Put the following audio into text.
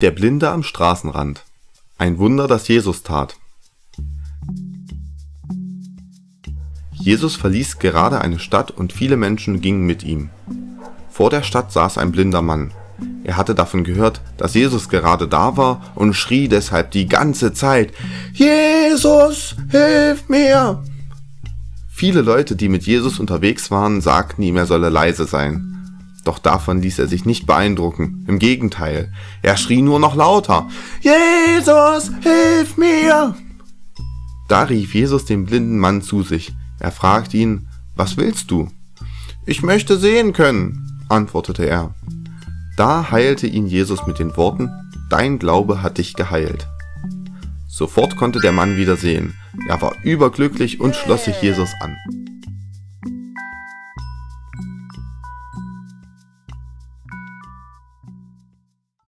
Der Blinde am Straßenrand. Ein Wunder, das Jesus tat. Jesus verließ gerade eine Stadt und viele Menschen gingen mit ihm. Vor der Stadt saß ein blinder Mann. Er hatte davon gehört, dass Jesus gerade da war und schrie deshalb die ganze Zeit, Jesus, hilf mir! Viele Leute, die mit Jesus unterwegs waren, sagten ihm, er solle leise sein. Doch davon ließ er sich nicht beeindrucken. Im Gegenteil, er schrie nur noch lauter. Jesus, hilf mir! Da rief Jesus den blinden Mann zu sich. Er fragte ihn, was willst du? Ich möchte sehen können, antwortete er. Da heilte ihn Jesus mit den Worten, Dein Glaube hat dich geheilt. Sofort konnte der Mann wieder sehen. Er war überglücklich und schloss sich Jesus an.